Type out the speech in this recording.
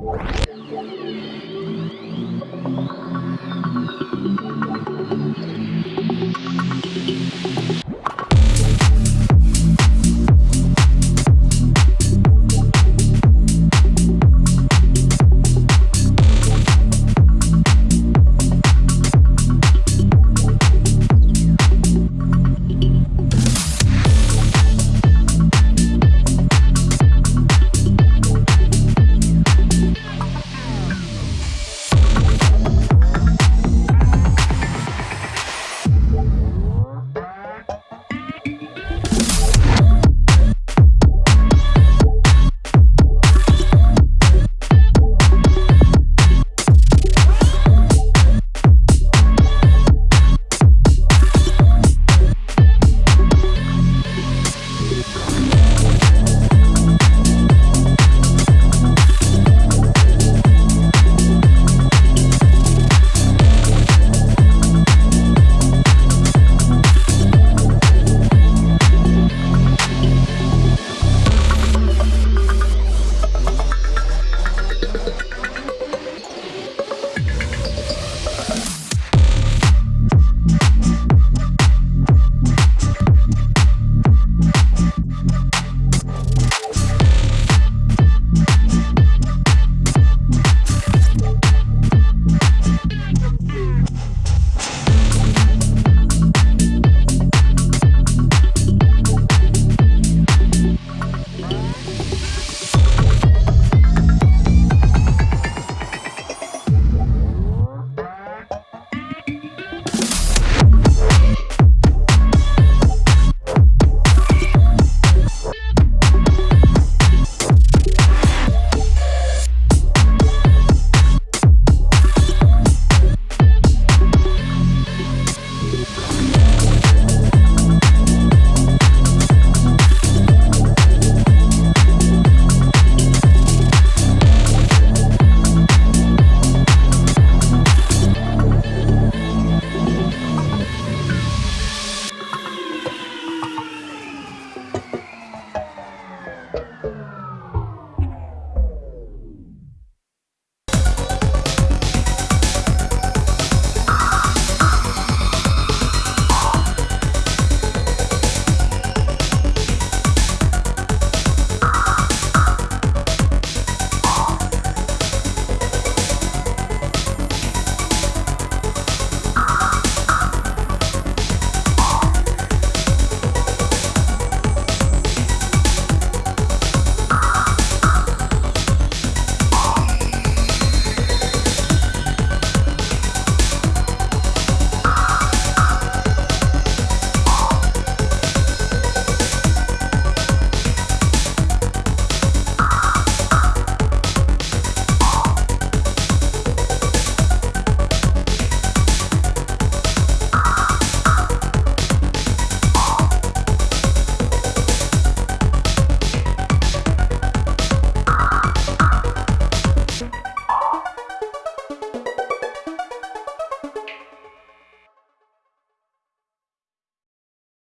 you.